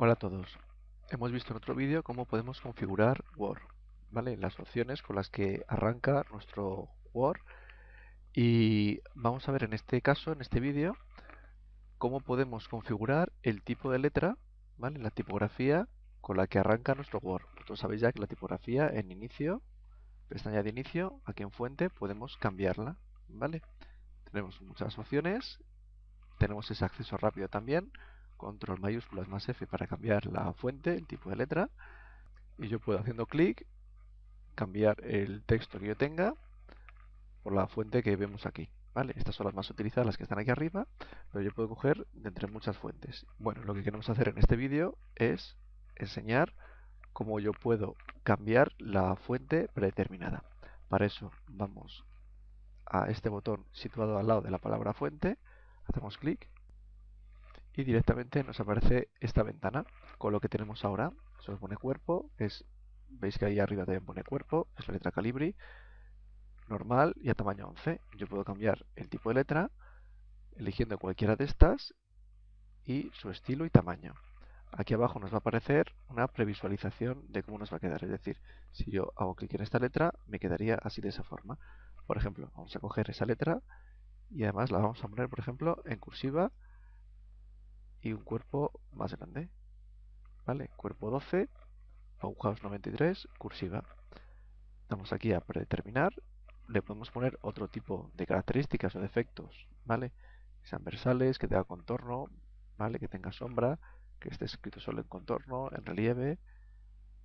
Hola a todos. Hemos visto en otro vídeo cómo podemos configurar Word, ¿vale? Las opciones con las que arranca nuestro Word y vamos a ver en este caso, en este vídeo, cómo podemos configurar el tipo de letra, ¿vale? La tipografía con la que arranca nuestro Word. Vosotros sabéis ya que la tipografía en inicio, pestaña de inicio, aquí en fuente, podemos cambiarla, ¿vale? Tenemos muchas opciones, tenemos ese acceso rápido también, control mayúsculas más F para cambiar la fuente, el tipo de letra. Y yo puedo haciendo clic cambiar el texto que yo tenga por la fuente que vemos aquí. ¿vale? Estas son las más utilizadas, las que están aquí arriba, pero yo puedo coger de entre muchas fuentes. Bueno, lo que queremos hacer en este vídeo es enseñar cómo yo puedo cambiar la fuente predeterminada. Para eso vamos a este botón situado al lado de la palabra fuente, hacemos clic y directamente nos aparece esta ventana con lo que tenemos ahora. Eso pone cuerpo, es, veis que ahí arriba también pone cuerpo, es la letra calibri, normal y a tamaño 11. Yo puedo cambiar el tipo de letra eligiendo cualquiera de estas y su estilo y tamaño. Aquí abajo nos va a aparecer una previsualización de cómo nos va a quedar. Es decir, si yo hago clic en esta letra, me quedaría así de esa forma. Por ejemplo, vamos a coger esa letra y además la vamos a poner, por ejemplo, en cursiva y un cuerpo más grande. ¿Vale? Cuerpo 12, agujados 93, cursiva. Damos aquí a predeterminar. Le podemos poner otro tipo de características o defectos, ¿vale? sean versales, que tenga contorno, ¿vale? Que tenga sombra, que esté escrito solo en contorno, en relieve,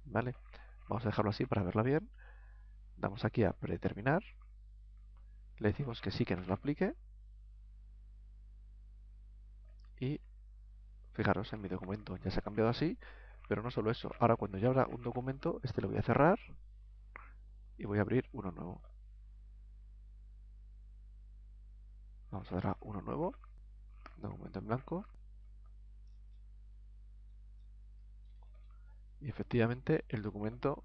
¿vale? Vamos a dejarlo así para verla bien. Damos aquí a predeterminar. Le decimos que sí que nos lo aplique. Y Fijaros en mi documento, ya se ha cambiado así, pero no solo eso. Ahora cuando yo abra un documento, este lo voy a cerrar y voy a abrir uno nuevo. Vamos a dar a uno nuevo, documento en blanco. Y efectivamente el documento,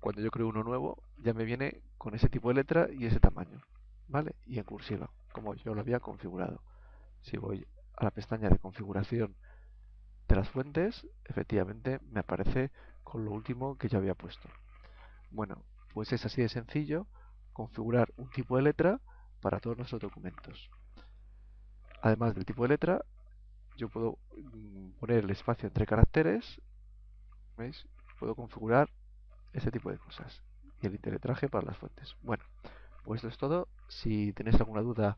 cuando yo creo uno nuevo, ya me viene con ese tipo de letra y ese tamaño. ¿Vale? Y en cursiva, como yo lo había configurado. Si voy a la pestaña de configuración de las fuentes, efectivamente me aparece con lo último que yo había puesto. Bueno, pues es así de sencillo configurar un tipo de letra para todos nuestros documentos. Además del tipo de letra, yo puedo mm, poner el espacio entre caracteres, ¿veis? Puedo configurar ese tipo de cosas. Y el interletraje para las fuentes. Bueno, pues esto es todo. Si tenéis alguna duda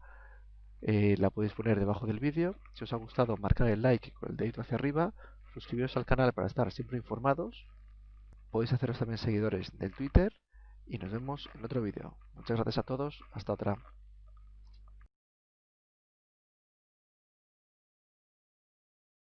eh, la podéis poner debajo del vídeo. Si os ha gustado, marcar el like con el dedito hacia arriba, suscribiros al canal para estar siempre informados. Podéis haceros también seguidores del Twitter y nos vemos en otro vídeo. Muchas gracias a todos, hasta otra.